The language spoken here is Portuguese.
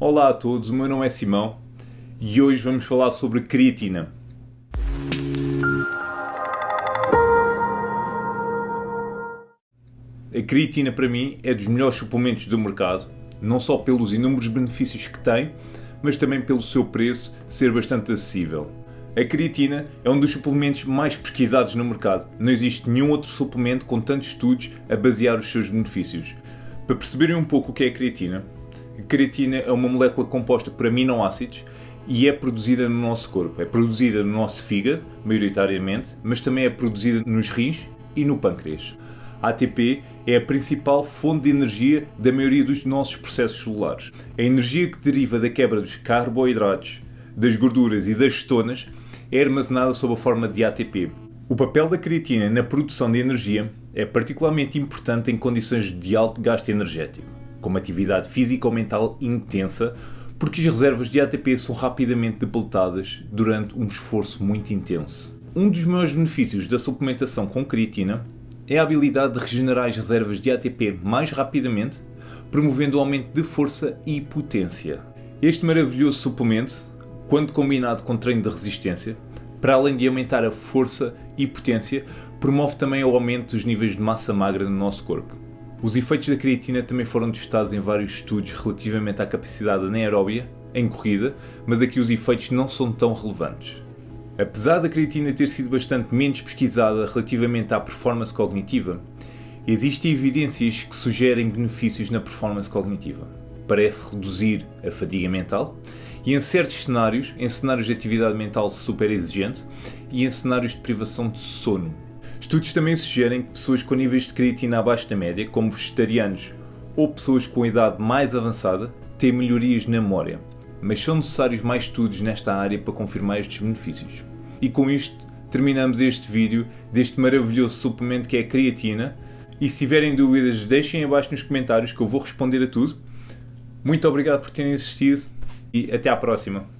Olá a todos, o meu nome é Simão e hoje vamos falar sobre creatina. A creatina para mim é dos melhores suplementos do mercado, não só pelos inúmeros benefícios que tem, mas também pelo seu preço ser bastante acessível. A creatina é um dos suplementos mais pesquisados no mercado. Não existe nenhum outro suplemento com tantos estudos a basear os seus benefícios. Para perceberem um pouco o que é a creatina, creatina é uma molécula composta por aminoácidos e é produzida no nosso corpo. É produzida no nosso fígado, maioritariamente, mas também é produzida nos rins e no pâncreas. A ATP é a principal fonte de energia da maioria dos nossos processos celulares. A energia que deriva da quebra dos carboidratos, das gorduras e das cetonas é armazenada sob a forma de ATP. O papel da creatina na produção de energia é particularmente importante em condições de alto gasto energético, como atividade física ou mental intensa, porque as reservas de ATP são rapidamente depletadas durante um esforço muito intenso. Um dos maiores benefícios da suplementação com creatina é a habilidade de regenerar as reservas de ATP mais rapidamente, promovendo o aumento de força e potência. Este maravilhoso suplemento, quando combinado com treino de resistência, para além de aumentar a força e potência, promove também o aumento dos níveis de massa magra no nosso corpo. Os efeitos da creatina também foram testados em vários estudos relativamente à capacidade anaeróbia em corrida, mas aqui os efeitos não são tão relevantes. Apesar da creatina ter sido bastante menos pesquisada relativamente à performance cognitiva, existem evidências que sugerem benefícios na performance cognitiva. Parece reduzir a fadiga mental e em certos cenários, em cenários de atividade mental super exigente e em cenários de privação de sono. Estudos também sugerem que pessoas com níveis de creatina abaixo da média, como vegetarianos ou pessoas com idade mais avançada, têm melhorias na memória, mas são necessários mais estudos nesta área para confirmar estes benefícios. E com isto terminamos este vídeo deste maravilhoso suplemento que é a creatina. E se tiverem dúvidas deixem abaixo nos comentários que eu vou responder a tudo. Muito obrigado por terem assistido e até à próxima.